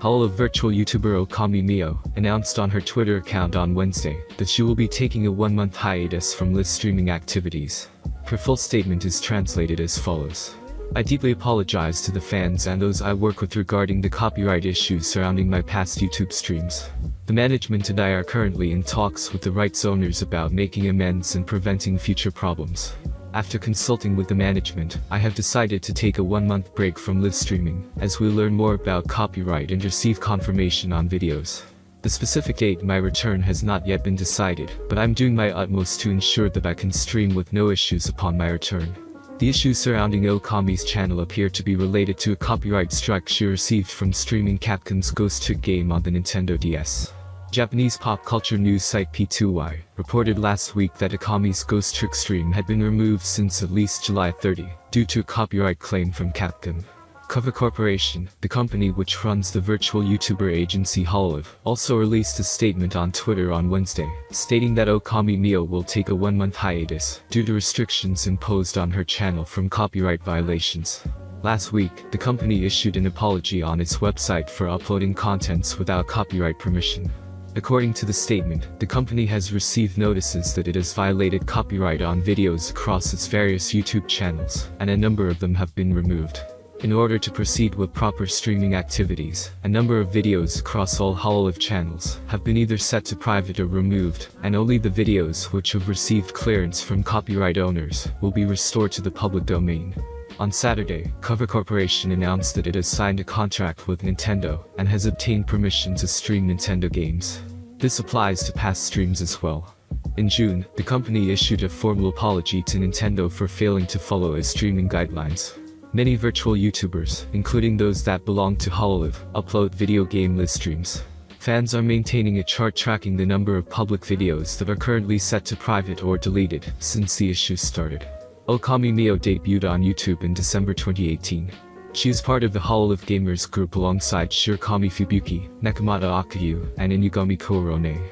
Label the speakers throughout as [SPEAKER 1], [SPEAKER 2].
[SPEAKER 1] Hololive virtual YouTuber Okami Mio announced on her Twitter account on Wednesday that she will be taking a one-month hiatus from live streaming activities. Her full statement is translated as follows. I deeply apologize to the fans and those I work with regarding the copyright issues surrounding my past YouTube streams. The management and I are currently in talks with the rights owners about making amends and preventing future problems. After consulting with the management, I have decided to take a one-month break from live streaming, as we learn more about copyright and receive confirmation on videos. The specific date my return has not yet been decided, but I'm doing my utmost to ensure that I can stream with no issues upon my return. The issues surrounding Okami's channel appear to be related to a copyright strike she received from streaming Capcom's Ghost Trick game on the Nintendo DS. Japanese pop culture news site P2Y reported last week that Okami's Ghost Trick stream had been removed since at least July 30, due to a copyright claim from Capcom. Cover Corporation, the company which runs the virtual YouTuber agency Hololive, also released a statement on Twitter on Wednesday, stating that Okami Mio will take a one-month hiatus due to restrictions imposed on her channel from copyright violations. Last week, the company issued an apology on its website for uploading contents without copyright permission. According to the statement, the company has received notices that it has violated copyright on videos across its various YouTube channels, and a number of them have been removed. In order to proceed with proper streaming activities, a number of videos across all Hololive channels have been either set to private or removed, and only the videos which have received clearance from copyright owners will be restored to the public domain. On Saturday, Cover Corporation announced that it has signed a contract with Nintendo and has obtained permission to stream Nintendo games. This applies to past streams as well. In June, the company issued a formal apology to Nintendo for failing to follow its streaming guidelines. Many virtual YouTubers, including those that belong to Hololive, upload video game live streams. Fans are maintaining a chart tracking the number of public videos that are currently set to private or deleted since the issue started. Okami Mio debuted on YouTube in December 2018. She is part of the Hall of Gamers group alongside Shirakami Fubuki, Nekomata Okayu, and Inugami Korone.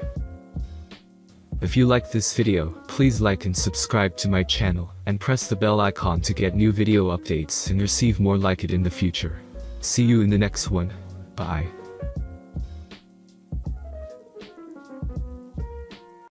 [SPEAKER 1] If you like this video, please like and subscribe to my channel, and press the bell icon to get new video updates and receive more like it in the future. See you in the next one. Bye.